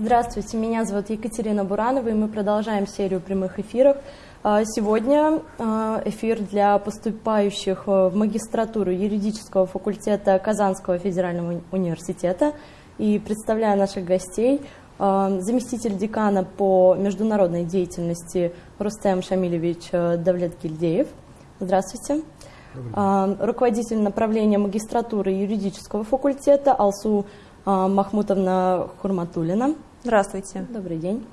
Здравствуйте, меня зовут Екатерина Буранова, и мы продолжаем серию прямых эфиров. А, сегодня а, эфир для поступающих в магистратуру юридического факультета Казанского федерального университета. И представляю наших гостей, а, заместитель декана по международной деятельности Рустем Шамилевич Давлет-Гильдеев. Здравствуйте. Руководитель направления магистратуры юридического факультета Алсу Махмутовна Хурматулина. Здравствуйте. Добрый день.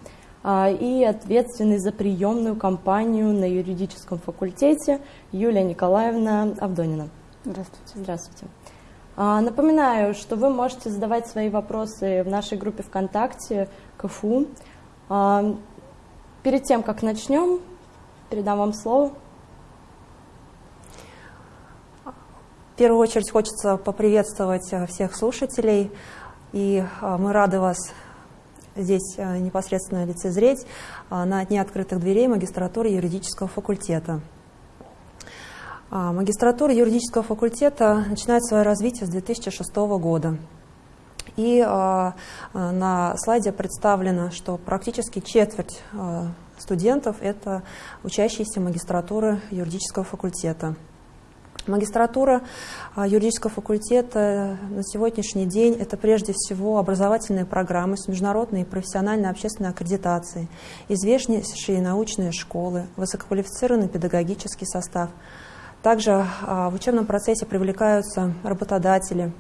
А, и ответственный за приемную кампанию на юридическом факультете Юлия Николаевна Авдонина. Здравствуйте. Здравствуйте. А, напоминаю, что вы можете задавать свои вопросы в нашей группе ВКонтакте КФУ. А, перед тем, как начнем, передам вам слово. В первую очередь хочется поприветствовать всех слушателей, и мы рады вас здесь э, непосредственно лицезреть э, на дне открытых дверей магистратуры юридического факультета. А, магистратура юридического факультета начинает свое развитие с 2006 года. И э, на слайде представлено, что практически четверть студентов – это учащиеся магистратуры юридического факультета. Магистратура а, юридического факультета на сегодняшний день – это прежде всего образовательные программы с международной и профессиональной общественной аккредитацией, известнейшие научные школы, высококвалифицированный педагогический состав. Также а, в учебном процессе привлекаются работодатели,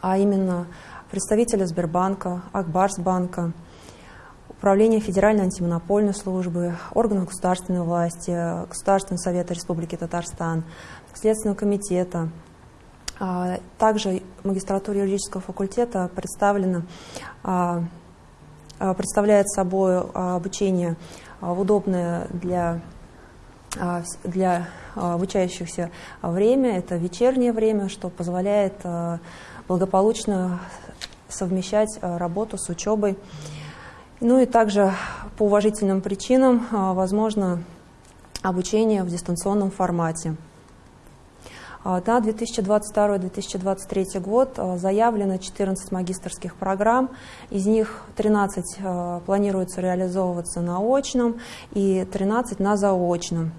а именно представители Сбербанка, Акбарсбанка, Управление Федеральной антимонопольной службы, органов государственной власти, Государственного совета Республики Татарстан – Следственного комитета. А, также магистратура юридического факультета представлена, а, а, представляет собой обучение удобное для, для обучающихся время. Это вечернее время, что позволяет благополучно совмещать работу с учебой. Ну и также по уважительным причинам возможно обучение в дистанционном формате. А, на 2022-2023 год а, заявлено 14 магистрских программ, из них 13 а, планируется реализовываться на очном и 13 на заочном.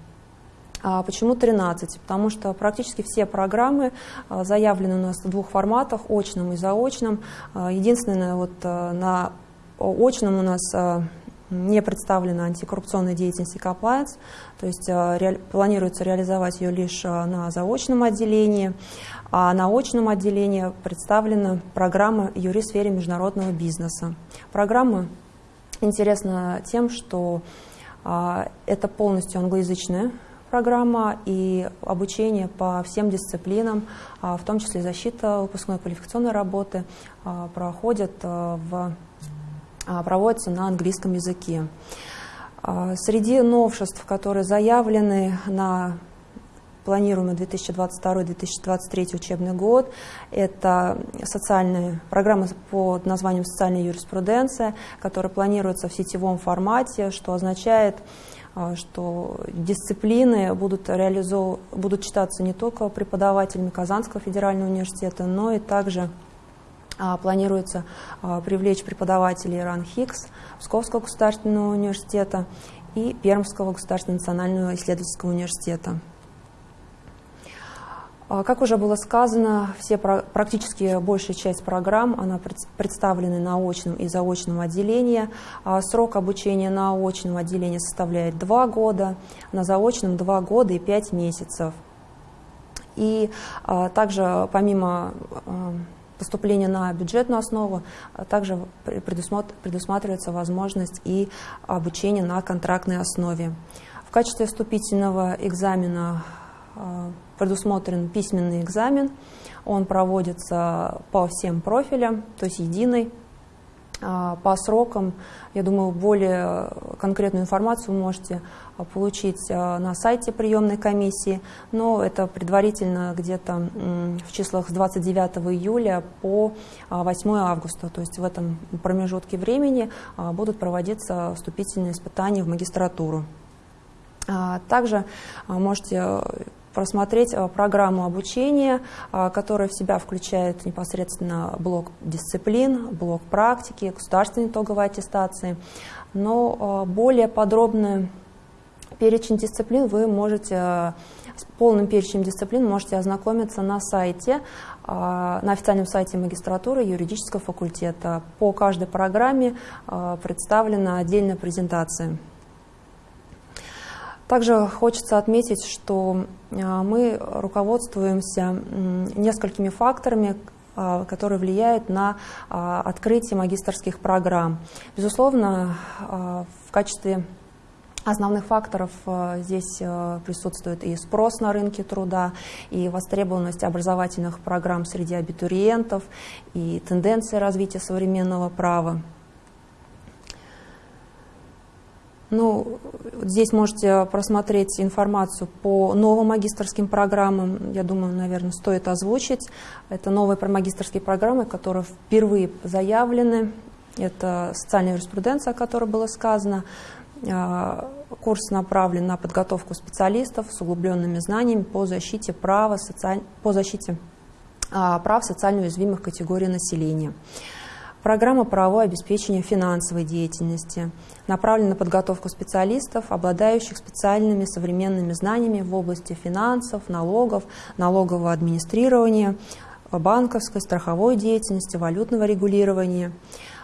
Почему 13? Потому что практически все программы заявлены у нас в двух форматах, очном и заочном. Единственное, вот на очном у нас не представлена антикоррупционная деятельность compliance, то есть э, ре, планируется реализовать ее лишь э, на заочном отделении, а на очном отделении представлена программа «Юри в сфере международного бизнеса». Программа интересна тем, что а, это полностью англоязычная программа и обучение по всем дисциплинам, а, в том числе защита выпускной квалификационной работы, а, проходят в а, проводится на английском языке. А, среди новшеств, которые заявлены на планируемый 2022-2023 учебный год. Это социальная программа под названием «Социальная юриспруденция», которая планируется в сетевом формате, что означает, а, что дисциплины будут, реализов... будут читаться не только преподавателями Казанского федерального университета, но и также планируется а, привлечь преподавателей РАН ХИКС, Псковского государственного университета и Пермского государственного национального исследовательского университета. А, как уже было сказано, все, практически большая часть программ она представлены на очном и заочном отделении. Срок обучения на очном отделении составляет 2 года, на заочном 2 года и 5 месяцев. И также помимо поступления на бюджетную основу, а также предусматривается возможность и обучения на контрактной основе. В качестве вступительного экзамена а, предусмотрен письменный экзамен. Он проводится по всем профилям, то есть единый. А, по срокам, я думаю, более конкретную информацию можете а, получить а, на сайте приемной комиссии, но это предварительно где-то в числах с 29 июля по 8 августа, то есть в этом промежутке времени будут проводиться вступительные испытания в магистратуру. Также можете просмотреть программу обучения, которая в себя включает непосредственно блок дисциплин, блок практики, государственной итоговой аттестации. Но более подробный перечень дисциплин вы можете с полным перечнем дисциплин можете ознакомиться на сайте, на официальном сайте магистратуры юридического факультета. По каждой программе представлена отдельная презентация. Также хочется отметить, что а, мы руководствуемся несколькими факторами, а, которые влияют на а, открытие магистрских программ. Безусловно, в качестве основных факторов здесь присутствует и спрос на рынке труда, и востребованность образовательных программ среди абитуриентов, и тенденции развития современного права. Ну, здесь можете просмотреть информацию по новым магистрским программам. Я думаю, наверное, стоит озвучить. Это новые магистрские программы, которые впервые заявлены. Это социальная юриспруденция, о которой было сказано. А, курс направлен на подготовку специалистов с углубленными знаниями по защите права, социаль... по защите а, прав социально уязвимых категорий населения. Программа правового обеспечения финансовой деятельности направлена на подготовку специалистов, обладающих специальными современными знаниями в области финансов, налогов, налогового администрирования, банковской, страховой деятельности, валютного регулирования.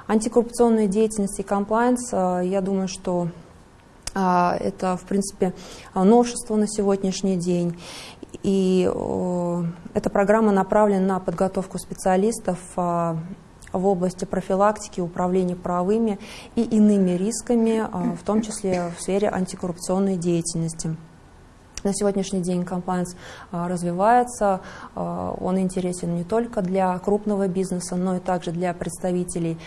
Антикоррупционная деятельность и комплайнс, э, я думаю, что э, это, в принципе, новшество на сегодняшний день. И э, эта программа направлена на подготовку специалистов в области профилактики, управления правовыми и иными рисками, а, в том числе в сфере антикоррупционной деятельности. На сегодняшний день комплайнс а, развивается, а, он интересен не только для крупного бизнеса, но и также для представителей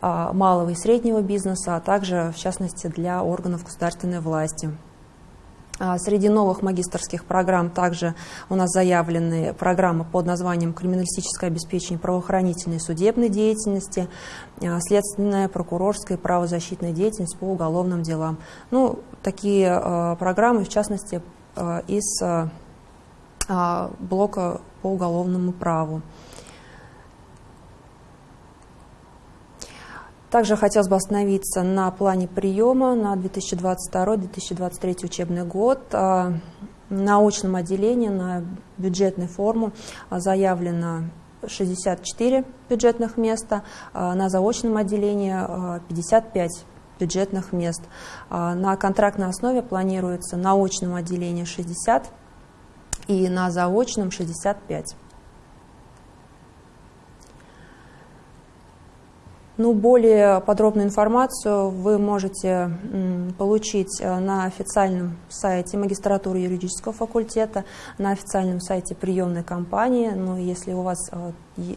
малого и среднего бизнеса, а также, в частности, для органов государственной власти. А, среди новых магистрских программ также у нас заявлены программы под названием «Криминалистическое обеспечение правоохранительной и судебной деятельности», а, «Следственная, прокурорская и правозащитная деятельность по уголовным делам». Ну, такие а, программы, в частности, из блока по уголовному праву. Также хотелось бы остановиться на плане приема на 2022-2023 учебный год. А, на очном отделении, на бюджетной форму а, заявлено 64 бюджетных места, а, на заочном отделении 55 бюджетных мест. На контрактной основе планируется на очном отделении 60 и на заочном 65. Ну, более подробную информацию вы можете получить э, на официальном сайте магистратуры юридического факультета, на официальном сайте приемной компании. Ну, если у вас э,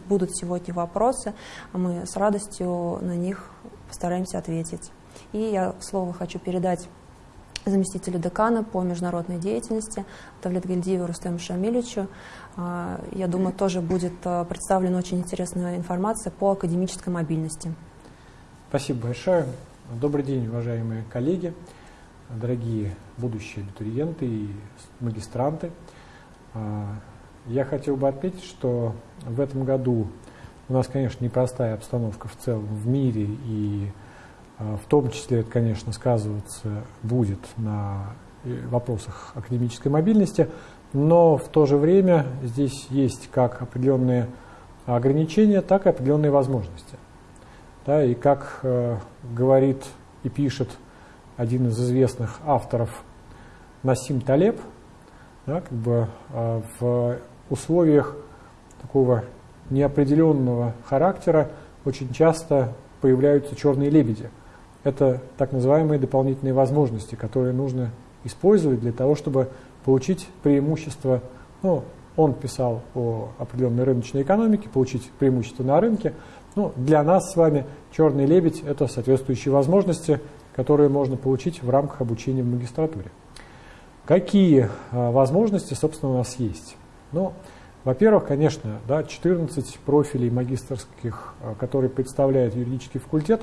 будут сегодня вопросы, мы с радостью на них постараемся ответить. И я слово хочу передать заместителю декана по международной деятельности Тавлетгильдиеву Рустему Шамилевичу. А, я думаю, тоже будет а, представлена очень интересная информация по академической мобильности. Спасибо большое. Добрый день, уважаемые коллеги, дорогие будущие абитуриенты и магистранты. А, я хотел бы отметить, что в этом году у нас, конечно, непростая обстановка в целом в мире, и в том числе это, конечно, сказываться будет на э, вопросах академической мобильности, но в то же время здесь есть как определенные ограничения, так и определенные возможности. Да, и как э, говорит и пишет один из известных авторов Насим Талеб, да, как бы, э, в условиях такого неопределенного характера очень часто появляются черные лебеди. Это так называемые дополнительные возможности, которые нужно использовать для того, чтобы получить преимущество, ну, он писал о определенной рыночной экономике, получить преимущество на рынке. Ну, для нас с вами черный лебедь – это соответствующие возможности, которые можно получить в рамках обучения в магистратуре. Какие а, возможности, собственно, у нас есть? Ну, во-первых, конечно, да, 14 профилей магистрских, а, которые представляет юридический факультет,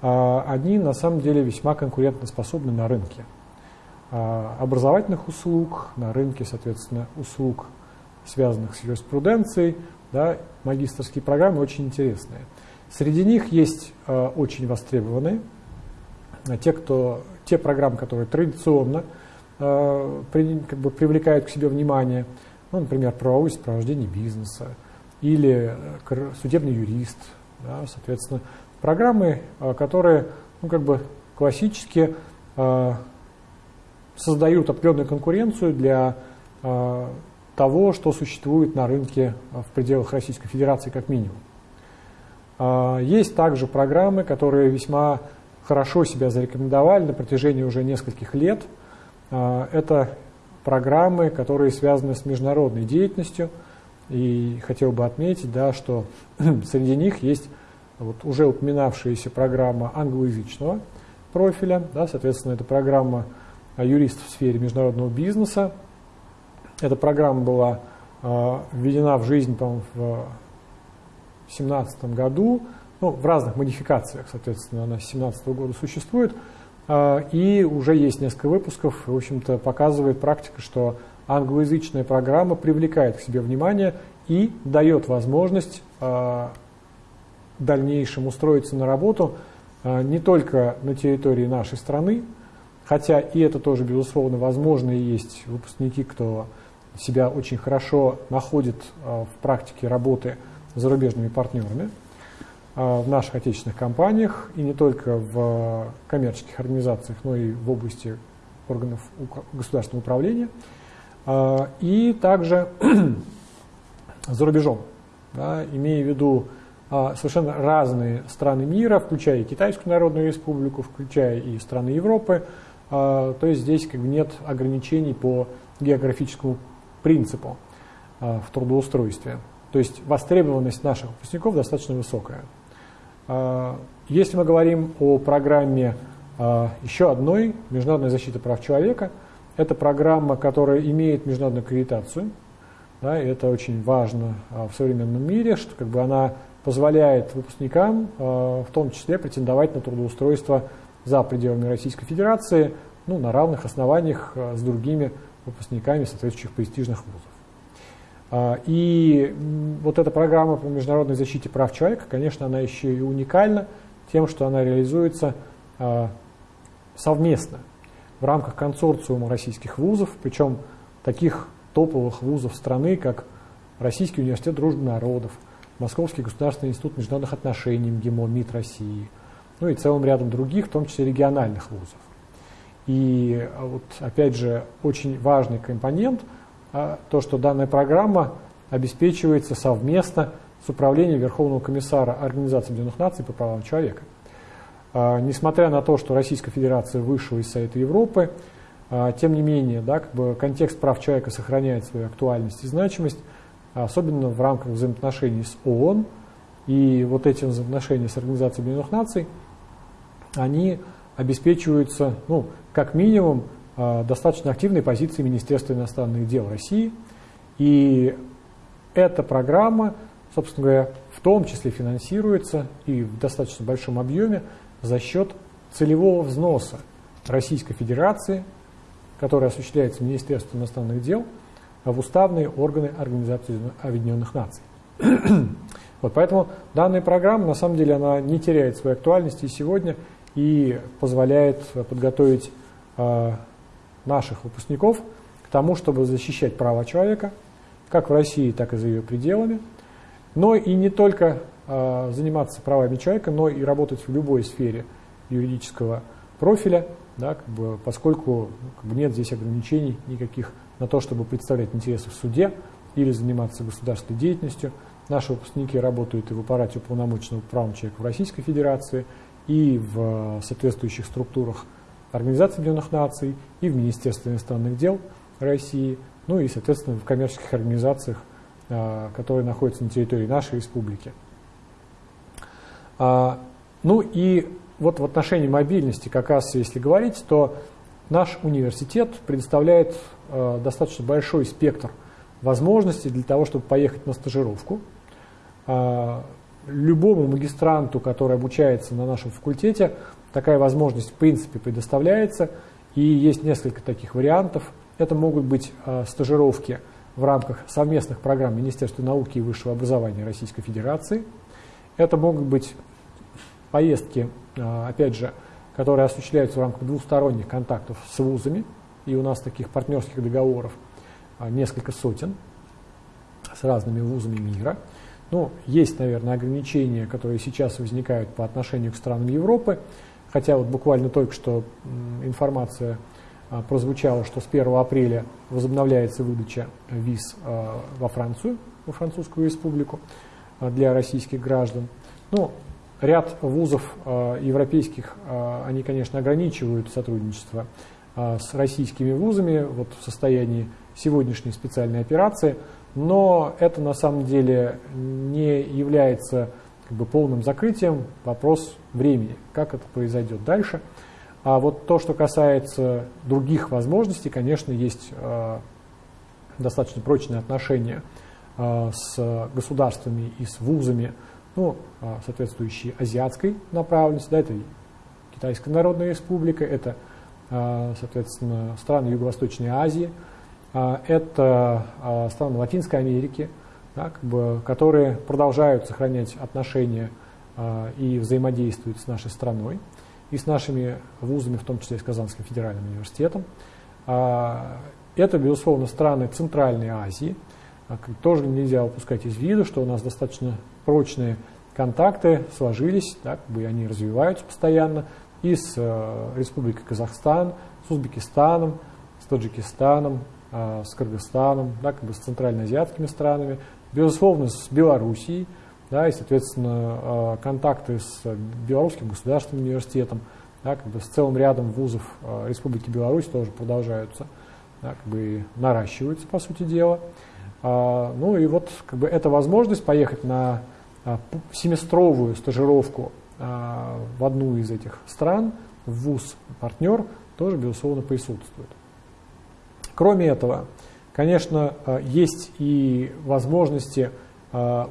они на самом деле весьма конкурентоспособны на рынке. образовательных услуг, на рынке, соответственно, услуг, связанных с юриспруденцией. Да, магистрские программы очень интересные. Среди них есть очень востребованные, те, кто, те программы, которые традиционно как бы, привлекают к себе внимание, ну, например, правовое сопровождение бизнеса или судебный юрист, да, соответственно, программы, которые ну, как бы классически э, создают определенную конкуренцию для э, того, что существует на рынке в пределах Российской Федерации как минимум. Есть также программы, которые весьма хорошо себя зарекомендовали на протяжении уже нескольких лет. Это программы, которые связаны с международной деятельностью. И хотел бы отметить, да, что среди них есть вот уже упоминавшаяся программа англоязычного профиля, да, соответственно, это программа юристов в сфере международного бизнеса. Эта программа была э, введена в жизнь, по-моему, в 2017 году, ну, в разных модификациях, соответственно, она с 2017 года существует, э, и уже есть несколько выпусков, в общем-то, показывает практика, что англоязычная программа привлекает к себе внимание и дает возможность э, дальнейшем устроиться на работу а, не только на территории нашей страны, хотя и это тоже, безусловно, возможно, и есть выпускники, кто себя очень хорошо находит а, в практике работы с зарубежными партнерами а, в наших отечественных компаниях, и не только в коммерческих организациях, но и в области органов государственного управления, и также за рубежом, да, имея в виду совершенно разные страны мира, включая и Китайскую Народную Республику, включая и страны Европы. А, то есть здесь как бы нет ограничений по географическому принципу а, в трудоустройстве. То есть востребованность наших выпускников достаточно высокая. Если мы говорим о программе еще одной международной защиты прав человека, это программа, которая имеет международную аккредитацию. Да, это очень важно в современном мире, что как бы она позволяет выпускникам э, в том числе претендовать на трудоустройство за пределами Российской Федерации ну, на равных основаниях э, с другими выпускниками соответствующих престижных вузов. Э, и вот эта программа по международной защите прав человека, конечно, она еще и уникальна тем, что она реализуется совместно в рамках консорциума российских вузов, причем таких топовых вузов страны, как Российский университет дружбы народов, Московский государственный институт международных отношений, МГИМО, МИД России, ну и целым рядом других, в том числе региональных вузов. И а, вот опять же очень важный компонент, а, то, что данная программа обеспечивается совместно с управлением Верховного комиссара Организации Объединенных Наций по правам человека. А, несмотря на то, что Российская Федерация вышла из Совета Европы, тем не менее, да, как бы контекст прав человека сохраняет свою актуальность и значимость, особенно в рамках взаимоотношений с ООН. И вот эти взаимоотношения с Организацией Объединенных Наций, они обеспечиваются, ну, как минимум, а, достаточно активной позицией Министерства иностранных дел России. И эта программа, собственно говоря, в том числе финансируется и в достаточно большом объеме за счет целевого взноса Российской Федерации, который осуществляется Министерством иностранных дел – в уставные органы Организации Объединенных Наций. вот, поэтому данная программа, на самом деле, она не теряет своей актуальности сегодня и позволяет подготовить э, наших выпускников к тому, чтобы защищать права человека, как в России, так и за ее пределами, но и не только э, заниматься правами человека, но и работать в любой сфере юридического профиля, да, как бы, поскольку ну, как бы нет здесь ограничений никаких на то, чтобы представлять интересы в суде или заниматься государственной деятельностью. Наши выпускники работают и в аппарате уполномоченного по правам человека в Российской Федерации, и в соответствующих структурах Организации Объединенных Наций, и в Министерстве иностранных дел России, ну и, соответственно, в коммерческих организациях, а, которые находятся на территории нашей республики. А, ну и вот в отношении мобильности, как раз если говорить, то наш университет предоставляет э, достаточно большой спектр возможностей для того, чтобы поехать на стажировку. Э, любому магистранту, который обучается на нашем факультете, такая возможность в принципе предоставляется. И есть несколько таких вариантов. Это могут быть стажировки в рамках совместных программ Министерства науки и высшего образования Российской Федерации. Это могут быть поездки, опять же, которые осуществляются в рамках двусторонних контактов с вузами, и у нас таких партнерских договоров несколько сотен с разными вузами мира. Ну, есть, наверное, ограничения, которые сейчас возникают по отношению к странам Европы, хотя вот буквально только что информация а, прозвучала, что с 1 апреля возобновляется выдача виз а, во Францию, во Французскую республику а, для российских граждан. Ну, ряд вузов европейских, они, конечно, ограничивают сотрудничество с российскими вузами вот в состоянии сегодняшней специальной операции – но это на самом деле не является как бы, полным закрытием, вопрос времени, как это произойдет дальше. А вот то, что касается других возможностей, конечно, есть э, достаточно прочные отношения э, с государствами и с вузами, ну, э, соответствующие азиатской направленности, да, это Китайская Народная Республика, это, э, соответственно, страны Юго-Восточной Азии – а, это а, страны Латинской Америки, да, как бы, которые продолжают сохранять отношения а, и взаимодействуют с нашей страной и с нашими вузами, в том числе и с Казанским федеральным университетом. Это, безусловно, страны Центральной Азии. Тоже нельзя упускать из виду, что у нас достаточно прочные контакты сложились, как бы они развиваются постоянно и с Республикой Казахстан, с Узбекистаном, с Таджикистаном, а, с Кыргызстаном, да, как бы с центральноазиатскими странами, безусловно, с Белоруссией, да, и, соответственно, а, контакты с Белорусским государственным университетом, да, как бы с целым рядом вузов а, Республики Беларусь тоже продолжаются, да, как бы наращиваются, по сути дела. Ну и вот как бы эта возможность поехать на семестровую стажировку в одну из этих стран, в вуз-партнер, тоже, безусловно, присутствует. Кроме этого, конечно, есть и возможности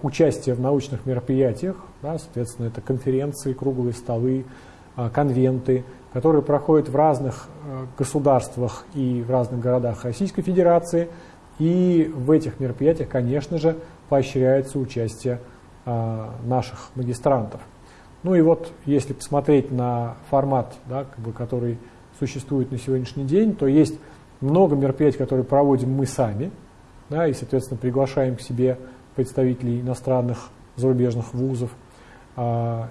участия в научных мероприятиях, да, соответственно, это конференции, круглые столы, конвенты, которые проходят в разных государствах и в разных городах Российской Федерации. И в этих мероприятиях, конечно же, поощряется участие наших магистрантов. Ну и вот, если посмотреть на формат, да, как бы, который существует на сегодняшний день, то есть много мероприятий, которые проводим мы сами, да, и, соответственно, приглашаем к себе представителей иностранных зарубежных вузов. А,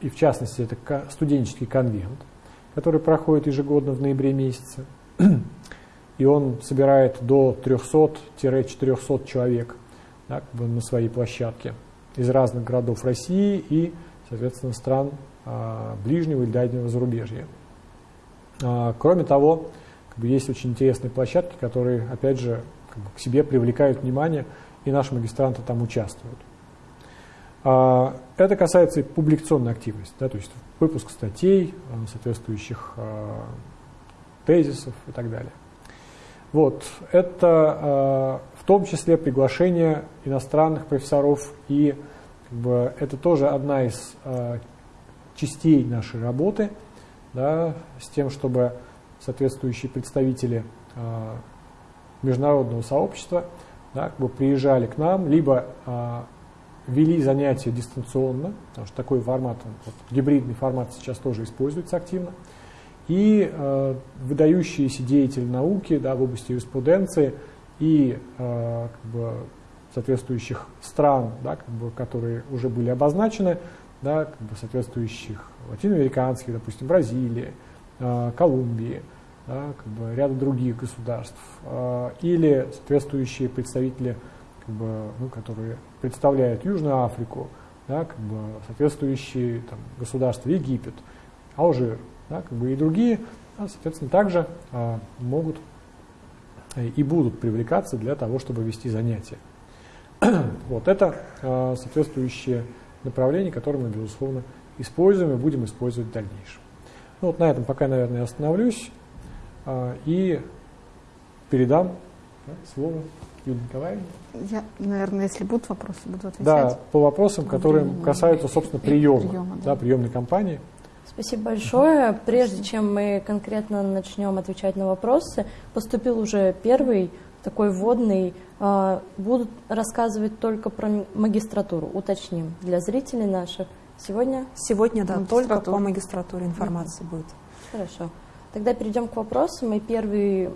и, в частности, это студенческий конвент, который проходит ежегодно в ноябре месяце. И он собирает до 300-400 человек да, как бы на своей площадке из разных городов России и, соответственно, стран а, ближнего и дальнего зарубежья. А, кроме того, как бы, есть очень интересные площадки, которые, опять же, как бы, к себе привлекают внимание, и наши магистранты там участвуют. А, это касается и публикационной активности, да, то есть выпуск статей, а, соответствующих а, тезисов и так далее. Вот, это в том числе приглашение иностранных профессоров, и как бы, это тоже одна из частей нашей работы, да, с тем, чтобы соответствующие представители а, международного сообщества да, как бы приезжали к нам, либо вели занятия дистанционно, потому что такой формат, вот, гибридный формат сейчас тоже используется активно, и э, выдающиеся деятели науки да, в области юриспруденции и э, как бы, соответствующих стран, да, как бы, которые уже были обозначены, да, как бы, соответствующих латиноамериканских, допустим, Бразилии, э, Колумбии, да, как бы ряда других государств, э, или соответствующие представители, как бы, ну, которые представляют Южную Африку, да, как бы соответствующие там, государства Египет, Алжир, да, как бы и другие, да, соответственно, также а, могут и будут привлекаться для того, чтобы вести занятия. вот это а, соответствующее направление, которое мы, безусловно, используем и будем использовать в дальнейшем. Ну, вот на этом пока, наверное, остановлюсь. А, и передам да, слово Юлии Николаевне. Я, наверное, если будут вопросы, буду отвечать. Да, по вопросам, которые касаются, собственно, приема, приема да. Да, приемной кампании. Спасибо большое. Прежде чем мы конкретно начнем отвечать на вопросы, поступил уже первый такой вводный. А, будут рассказывать только про магистратуру, уточним, для зрителей наших. Сегодня? Сегодня, да, только по магистратуре информация mm-hmm. будет. Хорошо. Тогда перейдем к вопросам. И первый,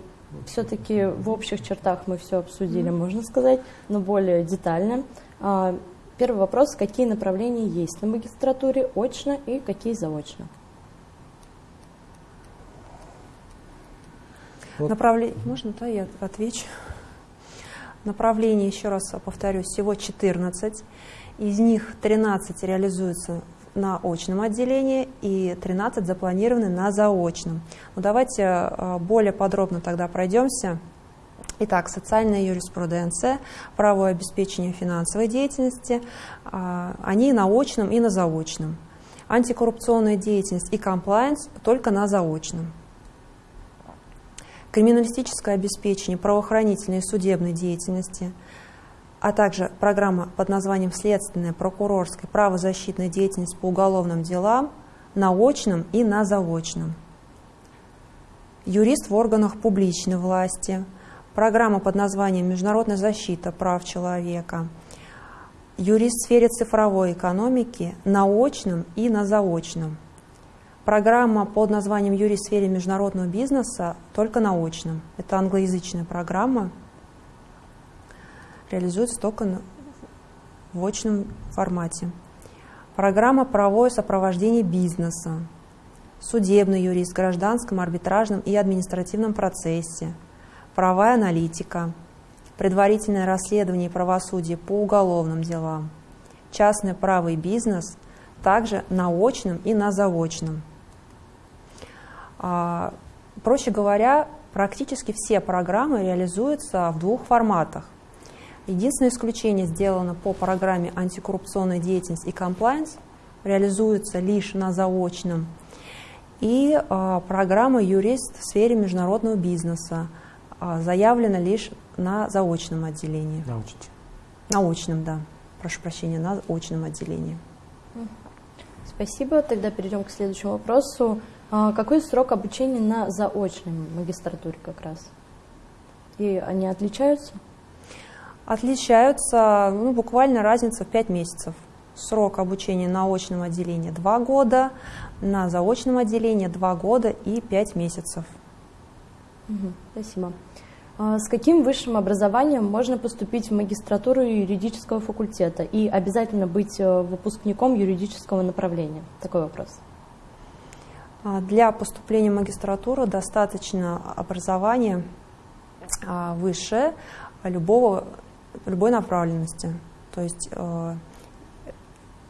все-таки в общих чертах мы все обсудили, mm-hmm. можно сказать, но более детально. Первый вопрос, какие направления есть на магистратуре очно и какие заочно? Вот. Направление, можно, да, я отвечу. Направлений, еще раз повторюсь, всего 14. Из них 13 реализуются на очном отделении и 13 запланированы на заочном. Ну, давайте а, более подробно тогда пройдемся Итак, социальная юриспруденция, правовое обеспечение финансовой деятельности, а, они на очном и на заочном. Антикоррупционная деятельность и комплайенс только на заочном. Криминалистическое обеспечение правоохранительной и судебной деятельности, а также программа под названием «Следственная, прокурорская, правозащитная деятельность по уголовным делам» на очном и на заочном. Юрист в органах публичной власти – программа под названием «Международная защита прав человека», юрист в сфере цифровой экономики на очном и на заочном. Программа под названием «Юрист в сфере международного бизнеса» только на очном. Это англоязычная программа, реализуется только в очном формате. Программа «Правовое сопровождение бизнеса», судебный юрист в гражданском, арбитражном и административном процессе – правовая аналитика, предварительное расследование и правосудие по уголовным делам, частное право и бизнес, также на очном и на заочном. А, проще говоря, практически все программы реализуются в двух форматах. Единственное исключение сделано по программе антикоррупционная деятельность и комплайенс, реализуется лишь на заочном. И э, программа юрист в сфере международного бизнеса – а, заявлено лишь на заочном отделении. Научном. Научном, да. Прошу прощения, на очном отделении. Спасибо. Тогда перейдем к следующему вопросу. А, какой срок обучения на заочной магистратуре как раз? И они отличаются? Отличаются, ну, буквально разница в 5 месяцев. Срок обучения на очном отделении 2 года, на заочном отделении 2 года и 5 месяцев. Спасибо. А с каким высшим образованием можно поступить в магистратуру юридического факультета и обязательно быть э, выпускником юридического направления? Такой вопрос. А, для поступления в магистратуру достаточно образования а, высшее любого, любой направленности. То есть э,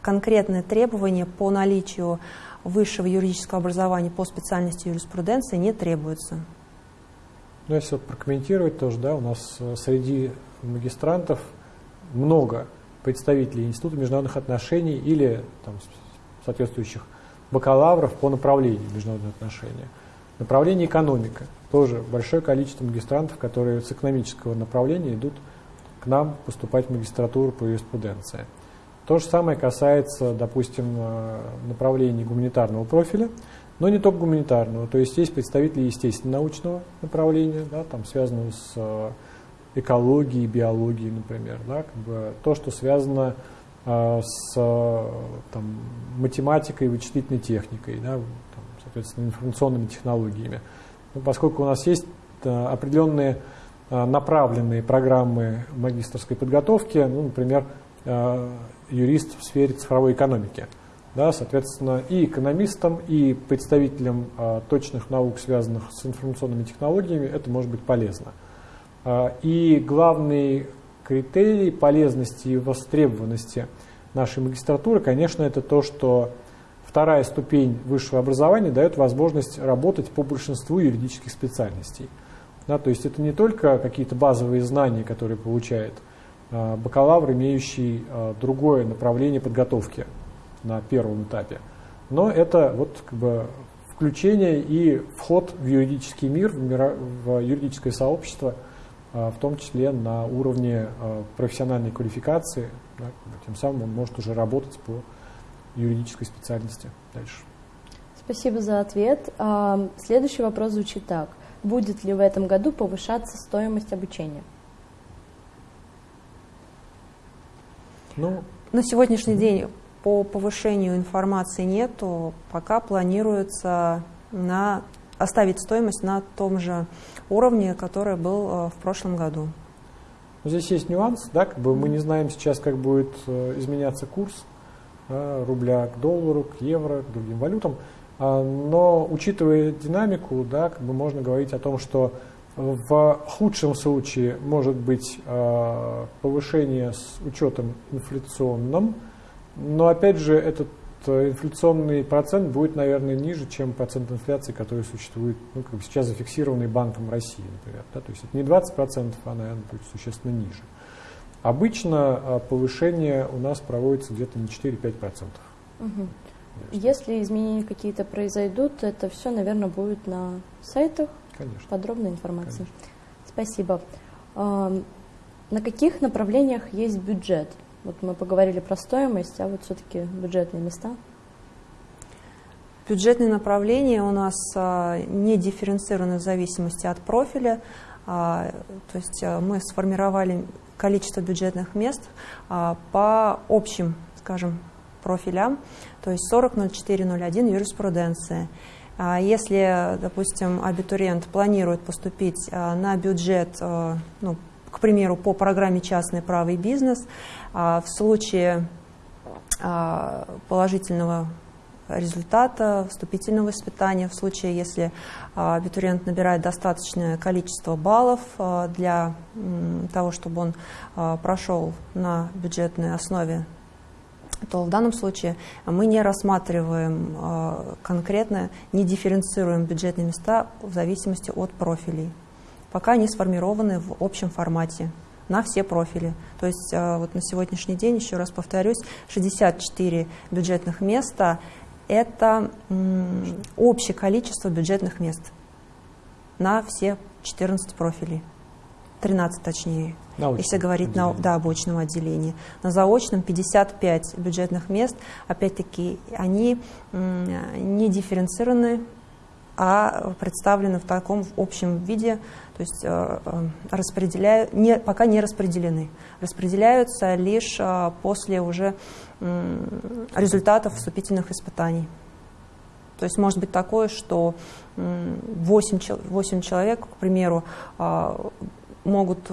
конкретные требования по наличию высшего юридического образования по специальности юриспруденции не требуются. Ну, если вот прокомментировать тоже, да, у нас э, среди магистрантов много представителей Института международных отношений или там, соответствующих бакалавров по направлению международных отношений. Направление экономика. Тоже большое количество магистрантов, которые с экономического направления идут к нам поступать в магистратуру по юриспруденции. То же самое касается, допустим, э, направлений гуманитарного профиля но не только гуманитарного. То есть есть представители естественно-научного направления, да, там связанного с э, экологией, биологией, например. Да, как бы то, что связано э, с там, математикой, вычислительной техникой, да, там, соответственно, информационными технологиями. Ну, поскольку у нас есть э, определенные э, направленные программы магистрской подготовки, ну, например, э, юрист в сфере цифровой экономики – да, соответственно, и экономистам, и представителям а, точных наук, связанных с информационными технологиями, это может быть полезно. А, и главный критерий полезности и востребованности нашей магистратуры, конечно, это то, что вторая ступень высшего образования дает возможность работать по большинству юридических специальностей. Да, то есть это не только какие-то базовые знания, которые получает а, бакалавр, имеющий а, другое направление подготовки на первом этапе. Но это вот как бы включение и вход в юридический мир, в, мира, в юридическое сообщество, а, в том числе на уровне а, профессиональной квалификации. Да, тем самым он может уже работать по юридической специальности дальше. Спасибо за ответ. А, следующий вопрос звучит так. Будет ли в этом году повышаться стоимость обучения? Ну, на сегодняшний день по повышению информации нету, пока планируется на, оставить стоимость на том же уровне, который был э, в прошлом году. Здесь есть нюанс, да, как бы мы не знаем сейчас, как будет э, изменяться курс рубля к доллару, к евро, к другим валютам, а, но учитывая динамику, да, как бы можно говорить о том, что в худшем случае может быть э, повышение с учетом инфляционным, но опять же этот э, инфляционный процент будет, наверное, ниже, чем процент инфляции, который существует, ну, как бы сейчас зафиксированный Банком России, например. Да? То есть это не 20%, а, наверное, будет существенно ниже. Обычно э, повышение у нас проводится где-то на 4-5%. Угу. Если изменения какие-то произойдут, это все, наверное, будет на сайтах Конечно. подробная информация. Конечно. Спасибо. На каких направлениях есть бюджет? Вот мы поговорили про стоимость, а вот все-таки бюджетные места. Бюджетные направления у нас а, не дифференцированы в зависимости от профиля. А, то есть а, мы сформировали количество бюджетных мест по общим, скажем, профилям, то есть 40, 04, 01 юриспруденция. Если, допустим, абитуриент планирует поступить на бюджет, ну, к примеру, по программе «Частный право и бизнес», в случае положительного результата вступительного испытания, в случае, если абитуриент набирает достаточное количество баллов для того, чтобы он прошел на бюджетной основе то в данном случае мы не рассматриваем конкретно, не дифференцируем бюджетные места в зависимости от профилей. Пока они сформированы в общем формате на все профили. То есть э, вот на сегодняшний день, еще раз повторюсь, 64 бюджетных места – это общее количество бюджетных мест на все 14 профилей. 13 точнее, научном если говорить на да, обочном отделении. На заочном 55 бюджетных мест, опять-таки, они не дифференцированы, а представлены в таком общем виде, то есть э, э, распределяю, не, пока не распределены. Распределяются лишь э, после уже результатов вступительных испытаний. То есть может быть такое, что 8, 8 человек, к примеру, могут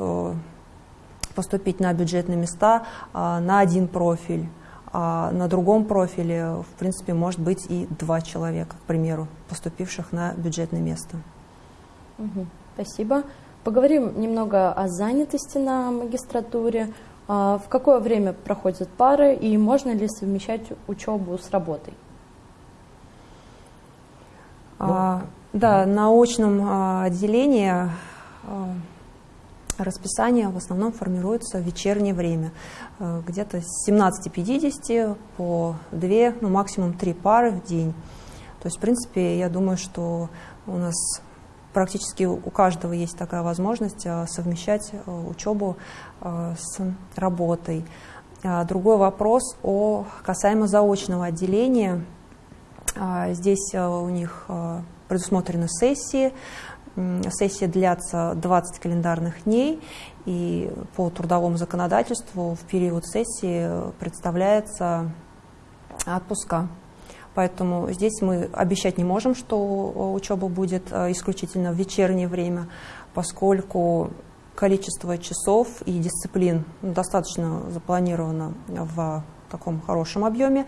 поступить на бюджетные места на один профиль, а на другом профиле, в принципе, может быть и два человека, к примеру, поступивших на бюджетное место. Угу, спасибо. Поговорим немного о занятости на магистратуре. А, в какое время проходят пары и можно ли совмещать учебу с работой? А, да, на очном а, отделении Расписание в основном формируется в вечернее время, где-то с 17.50 по 2, ну максимум 3 пары в день. То есть, в принципе, я думаю, что у нас практически у каждого есть такая возможность э, совмещать э, учебу с работой. А другой вопрос о касаемо заочного отделения. А, здесь у них предусмотрены сессии, Сессии длятся 20 календарных дней, и по трудовому законодательству в период сессии представляется отпуска. Поэтому здесь мы обещать не можем, что учеба будет э, исключительно в вечернее время, поскольку количество часов и дисциплин достаточно запланировано в таком хорошем объеме,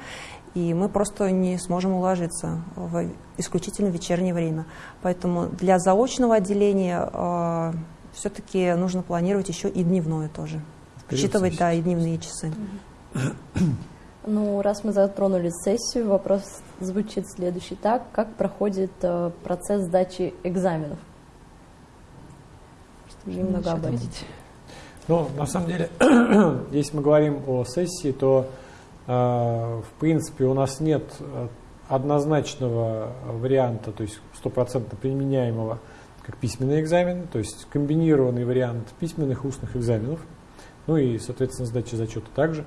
и мы просто не сможем уложиться в исключительно вечернее время. Поэтому для заочного отделения э, все-таки нужно планировать еще и дневное тоже, учитывать да, и дневные часы. Ну, раз мы затронули сессию, вопрос звучит следующий так. Как проходит э, процесс сдачи экзаменов? Чтобы немного об этом. Ну, на самом деле, если мы говорим о сессии, то а, в принципе, у нас нет э, однозначного варианта, то есть стопроцентно применяемого как письменный экзамен, то есть комбинированный вариант письменных и устных экзаменов, ну и, соответственно, сдачи зачета также.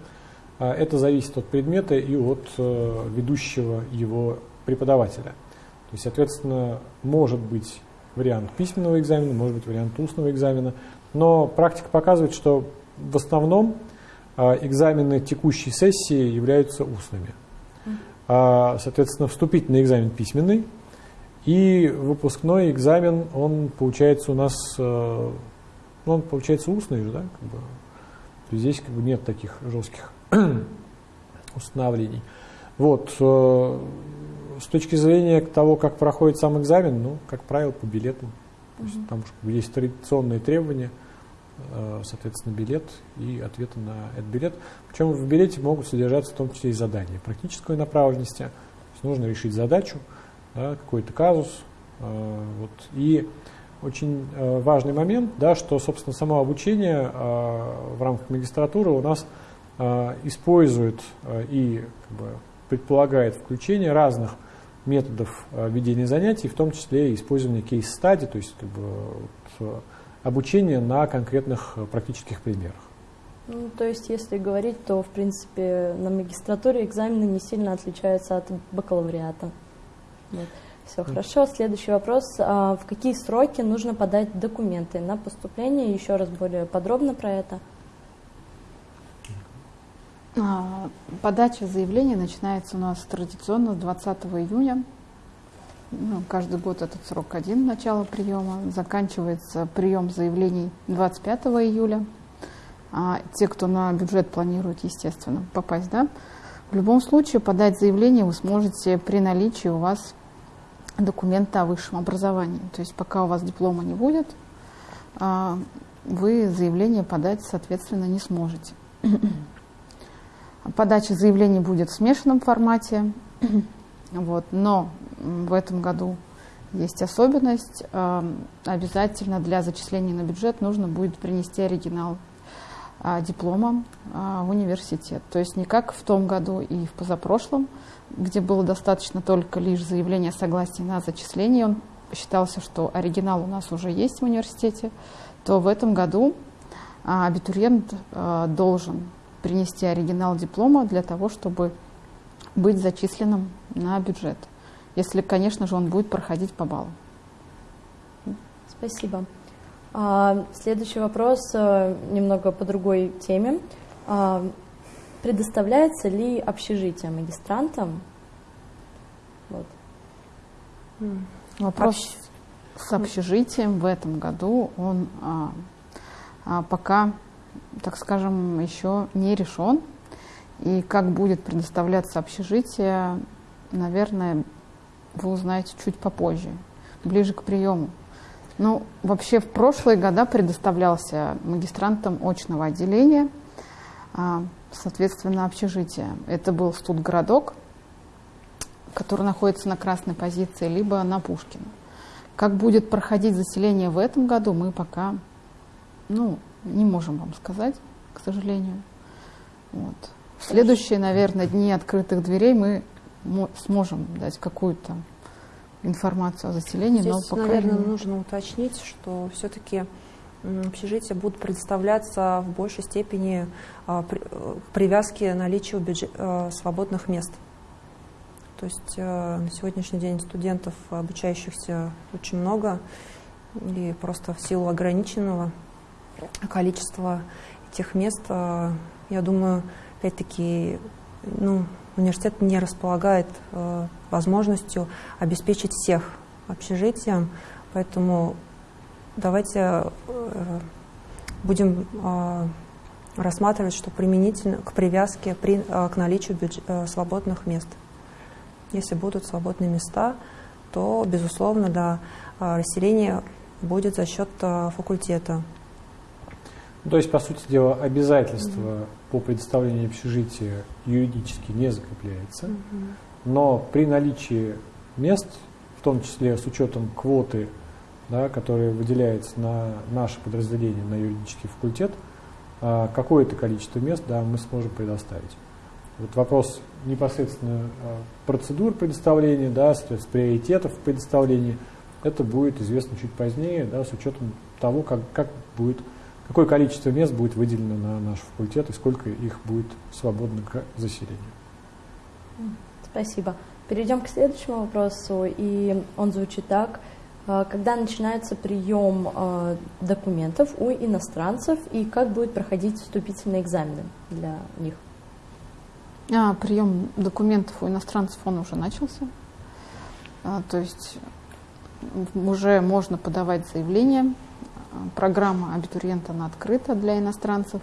А, это зависит от предмета и от э, ведущего его преподавателя. есть, соответственно, может быть вариант письменного экзамена, может быть вариант устного экзамена, но практика показывает, что в основном а, экзамены текущей сессии являются устными. А, соответственно, вступительный экзамен письменный, и выпускной экзамен, он получается у нас, э, ну, он получается устный же, да, как бы. То есть здесь как бы нет таких жестких установлений. Вот, э, с точки зрения того, как проходит сам экзамен, ну, как правило, по билету. То есть там есть традиционные требования, э, соответственно, билет и ответы на этот билет. Причем в билете могут содержаться в том числе и задания практической направленности. То есть нужно решить задачу, да, какой-то казус. Э, вот. И очень важный момент, да, что, собственно, само обучение в рамках магистратуры у нас использует и как бы, предполагает включение разных методов ведения занятий, в том числе и использование кейс-стади, то есть как бы, вот, обучение на конкретных практических примерах. Ну, то есть, если говорить, то, в принципе, на магистратуре экзамены не сильно отличаются от бакалавриата. Вот. Все хорошо. Следующий вопрос. А в какие сроки нужно подать документы на поступление? Еще раз более подробно про это. А, подача заявления начинается у нас традиционно с 20 июня. Ну, каждый год этот срок один, начало приема. Заканчивается прием заявлений 25 июля. А те, кто на бюджет планирует, естественно, попасть, да, в любом случае подать заявление вы сможете при наличии у вас документа о высшем образовании. То есть пока у вас диплома не будет, а, вы заявление подать, соответственно, не сможете. Подача заявлений будет в смешанном формате, вот, но в этом году есть особенность. А, обязательно для зачисления на бюджет нужно будет принести оригинал а, диплома в университет. То есть не как в том году и в позапрошлом, где было достаточно только лишь заявления согласия на зачисление, он считался, что оригинал у нас уже есть в университете, то в этом году а, абитуриент а, должен принести оригинал диплома для того, чтобы быть зачисленным на бюджет. Если, конечно же, он будет проходить по баллу. Спасибо. А, следующий вопрос э, немного по другой теме. Предоставляется ли общежитие магистрантам? Вот. Вопрос Общ... с общежитием в этом году, он а, а, пока, так скажем, еще не решен. И как будет предоставляться общежитие, наверное, вы узнаете чуть попозже, ближе к приему. Ну, вообще в прошлые года предоставлялся магистрантам очного отделения – а, соответственно, общежитие. Это был студгородок, который находится на красной позиции, либо на Пушкина. Как будет проходить заселение в этом году, мы пока ну, не можем вам сказать, к сожалению. Вот. В следующие, наверное, дни открытых дверей мы сможем дать какую-то информацию о заселении. Здесь, но пока наверное, не... нужно уточнить, что все-таки общежития будут предоставляться в большей степени а, э, привязки наличию бюджет, э, свободных мест. То есть э, на сегодняшний день студентов, обучающихся, очень много, и просто в силу ограниченного количества этих мест, я думаю, опять-таки, ну, университет не располагает возможностью обеспечить всех общежитием, поэтому давайте э, будем э, рассматривать, что применительно к привязке при, э, к наличию бюджет, свободных мест. Если будут свободные места, то, безусловно, да, расселение будет за счет факультета. Ну, то есть, по сути дела, обязательство mm-hmm. по предоставлению общежития юридически не закрепляется, mm-hmm. но при наличии мест, в том числе с учетом квоты да, который выделяется на наше подразделение, на юридический факультет, а, какое-то количество мест да, мы сможем предоставить. Вот вопрос непосредственно а, процедур предоставления, да, соответственно, приоритетов предоставления, это будет известно чуть позднее, да, с учетом того, как, как будет, какое количество мест будет выделено на наш факультет и сколько их будет свободно к заселению. Спасибо. Перейдем к следующему вопросу, и он звучит так. А, когда начинается прием а, документов у иностранцев и как будет проходить вступительные экзамены для них? А, прием документов у иностранцев он уже начался. А, то есть уже можно подавать заявление. Программа абитуриента она открыта для иностранцев.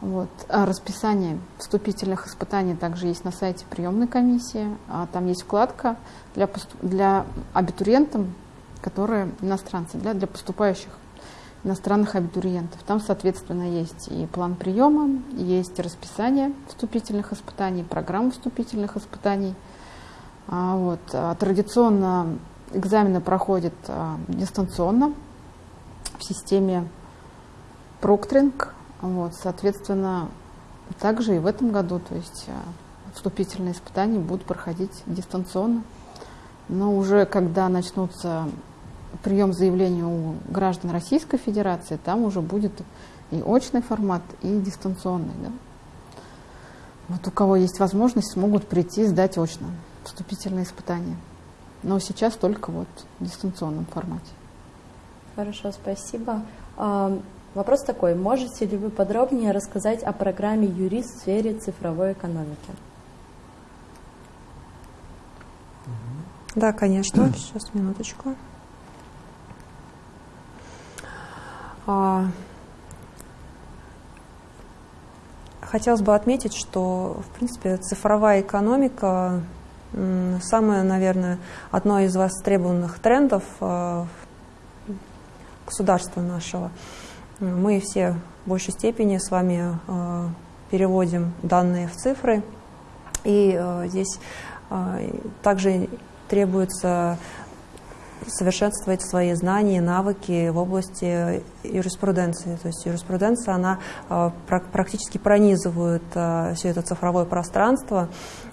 Вот. А расписание вступительных испытаний также есть на сайте приемной комиссии. А там есть вкладка для, для абитуриентов, которые иностранцы, для, для поступающих иностранных абитуриентов. Там, соответственно, есть и план приема, есть расписание вступительных испытаний, программа вступительных испытаний. А, вот. А, традиционно экзамены проходят а, дистанционно в системе проктринг. Вот, соответственно, также и в этом году, то есть а, вступительные испытания будут проходить дистанционно. Но уже когда начнутся прием заявлений у граждан Российской Федерации, там уже будет и очный формат, и дистанционный. Да? Вот у кого есть возможность, смогут прийти сдать очно вступительные испытания. Но сейчас только вот в дистанционном формате. Хорошо, спасибо. А, вопрос такой. Можете ли вы подробнее рассказать о программе «Юрист в сфере цифровой экономики»? Да, конечно. Сейчас, минуточку. А, хотелось бы отметить, что, в принципе, цифровая экономика самое, наверное, одно из востребованных трендов а, государства нашего. Мы все в большей степени с вами а, переводим данные в цифры, и здесь также требуется совершенствовать свои знания, навыки в области юриспруденции. То есть юриспруденция, она а, практически пронизывает а, все это цифровое пространство.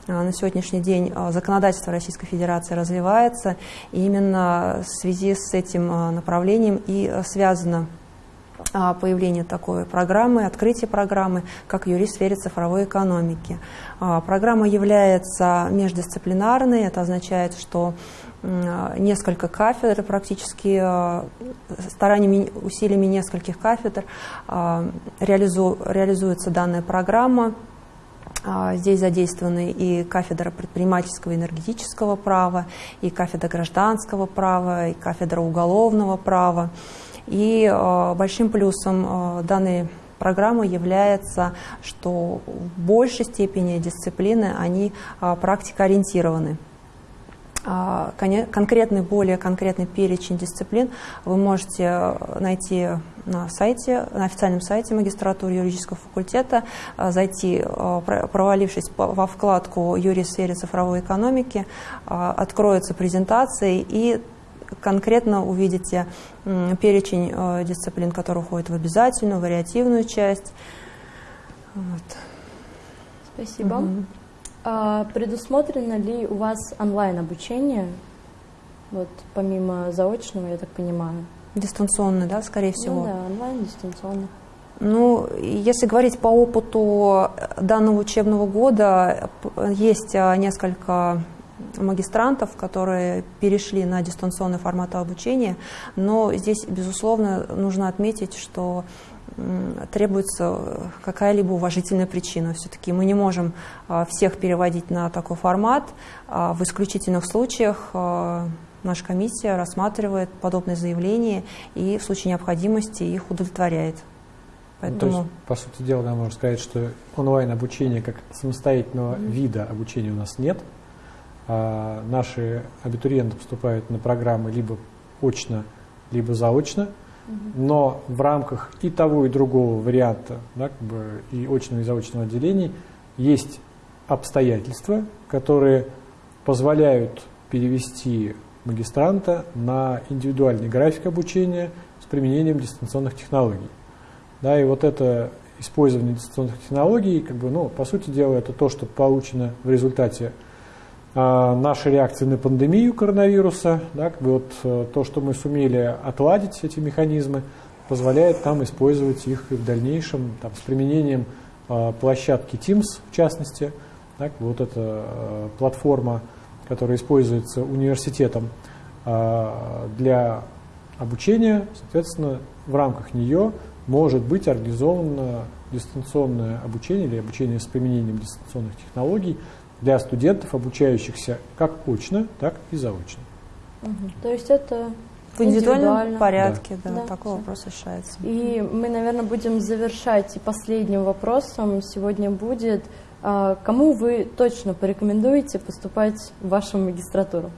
А, на сегодняшний день законодательство Российской Федерации развивается, и именно в связи с этим направлением и связано появление такой программы, открытие программы, как юрист в сфере цифровой экономики. Программа является междисциплинарной, это означает, что несколько кафедр, практически э, стараниями, усилиями нескольких кафедр реализу, реализуется данная программа. Здесь задействованы и кафедра предпринимательского и энергетического права, и кафедра гражданского права, и кафедра уголовного права. И большим плюсом данной программы является, что в большей степени дисциплины они практикоориентированы. А, конкретный, более конкретный перечень дисциплин вы можете э, найти на сайте, на официальном сайте магистратуры юридического факультета, э, зайти, э, провалившись во вкладку «Юрий в сфере цифровой экономики», откроются презентации и конкретно увидите перечень дисциплин, которые входят в обязательную, вариативную часть. Вот. Спасибо. Угу. А предусмотрено ли у вас онлайн-обучение, вот помимо заочного, я так понимаю? Дистанционно, да, скорее всего? Ну да, онлайн, дистанционно. Ну, если говорить по опыту данного учебного года, есть а, несколько магистрантов, которые перешли на дистанционный формат обучения, но здесь, безусловно, нужно отметить, что требуется какая-либо уважительная причина. Все-таки мы не можем а, всех переводить на такой формат. А, в исключительных случаях а, наша комиссия рассматривает подобные заявления и в случае необходимости их удовлетворяет. Поэтому... Ну, то есть, по сути дела, да, можно сказать, что онлайн-обучения как самостоятельного mm-hmm. вида обучения у нас нет. А, наши абитуриенты поступают на программы либо очно, либо заочно – но в рамках и того, и другого варианта, да, как бы и очного, и заочного отделений, есть обстоятельства, которые позволяют перевести магистранта на индивидуальный график обучения с применением дистанционных технологий. Да, и вот это использование дистанционных технологий, как бы, ну, по сути дела, это то, что получено в результате наши реакции на пандемию коронавируса, да, как бы вот э, то, что мы сумели отладить эти механизмы, позволяет нам использовать их и в дальнейшем там, с применением э, площадки Teams, в частности. Так, вот эта э, платформа которая используется университетом а, для обучения, соответственно, в рамках нее может быть организовано дистанционное обучение или обучение с применением дистанционных технологий для студентов, обучающихся как очно, так и заочно. Угу. То есть это в индивидуальном порядке, да, да, да такой все. вопрос решается. И мы, наверное, будем завершать. И последним вопросом сегодня будет, а, кому вы точно порекомендуете поступать в вашу магистратуру?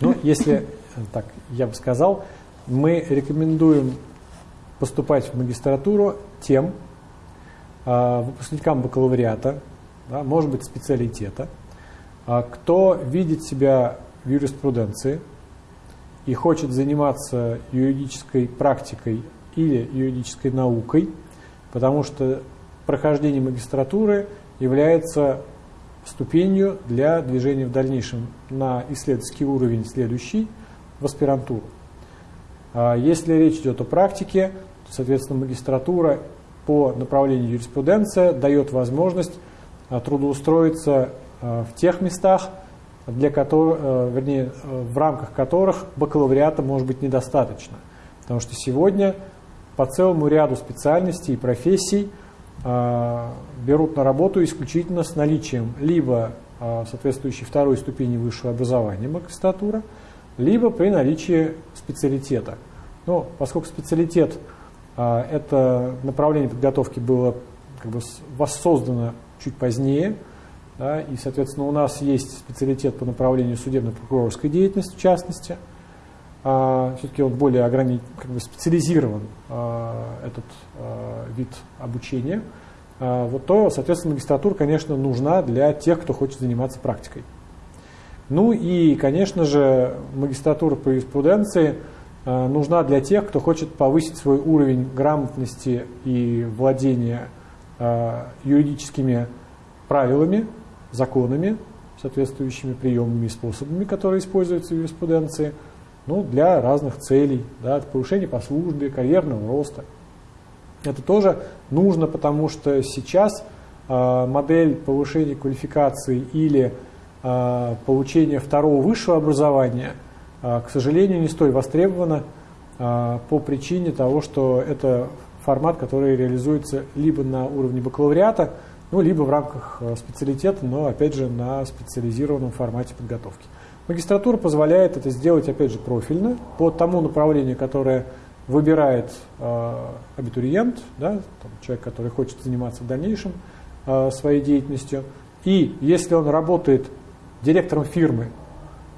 Ну, если так, я бы сказал, мы рекомендуем поступать в магистратуру тем э, выпускникам бакалавриата, да, может быть, специалитета, э, кто видит себя в юриспруденции и хочет заниматься юридической практикой или юридической наукой, потому что прохождение магистратуры является ступенью для движения в дальнейшем на исследовательский уровень следующий в аспирантуру. А если речь идет о практике, то, соответственно, магистратура по направлению юриспруденция дает возможность а, трудоустроиться а, в тех местах, для которых, вернее, в рамках которых бакалавриата может быть недостаточно. Потому что сегодня по целому ряду специальностей и профессий берут на работу исключительно с наличием либо соответствующей второй ступени высшего образования магистратура, либо при наличии специалитета. Но поскольку специалитет это направление подготовки было как бы воссоздано чуть позднее, да, и, соответственно, у нас есть специалитет по направлению судебно-прокурорской деятельности, в частности. А, Все-таки он более ограни... как бы специализирован, а, этот а, вид обучения. А, вот то, соответственно, магистратура, конечно, нужна для тех, кто хочет заниматься практикой. Ну и, конечно же, магистратура по юриспруденции нужна для тех, кто хочет повысить свой уровень грамотности и владения э, юридическими правилами, законами, соответствующими приемами и способами, которые используются в юриспруденции, ну, для разных целей, да, повышения по службе, карьерного роста. Это тоже нужно, потому что сейчас э, модель повышения квалификации или а, получение второго высшего образования, к сожалению, не столь востребовано а, по причине того, что это формат, который реализуется либо на уровне бакалавриата, ну, либо в рамках специалитета, но, опять же, на специализированном формате подготовки. Магистратура позволяет это сделать, опять же, профильно, по тому направлению, которое выбирает э, абитуриент, да, там, человек, который хочет заниматься в дальнейшем э, своей деятельностью. И если он работает директором фирмы,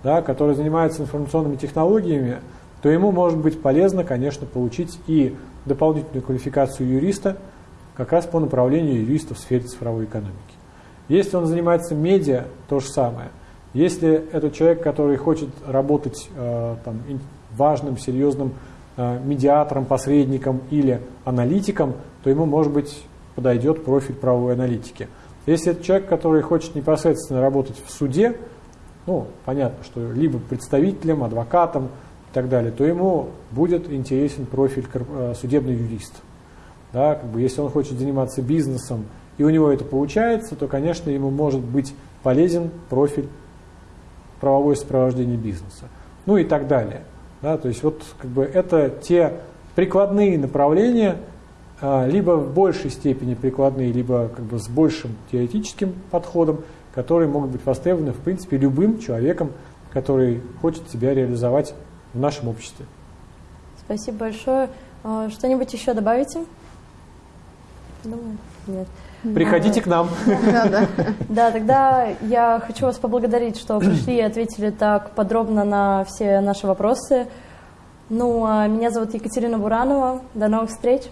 да, который занимается информационными технологиями, то ему может быть полезно, конечно, получить и дополнительную квалификацию юриста как раз по направлению юриста в сфере цифровой экономики. Если он занимается медиа, то же самое. Если это человек, который хочет работать э, там, важным, серьезным э, медиатором, посредником или аналитиком, то ему, может быть, подойдет профиль правовой аналитики. Если это человек, который хочет непосредственно работать в суде, ну, понятно, что либо представителем, адвокатом и так далее, то ему будет интересен профиль э, судебный юрист. Да, как бы, если он хочет заниматься бизнесом, и у него это получается, то, конечно, ему может быть полезен профиль правовое сопровождение бизнеса. Ну и так далее. Да, то есть вот как бы это те прикладные направления, а, либо в большей степени прикладные, либо как бы с большим теоретическим подходом, которые могут быть востребованы, в принципе, любым человеком, который хочет себя реализовать в нашем обществе. Спасибо большое. А, что-нибудь еще добавите? Думаю, нет. Приходите к нам. Да, да. да, тогда я хочу вас поблагодарить, что пришли и ответили так подробно на все наши вопросы. Ну, а меня зовут Екатерина Буранова. До новых встреч.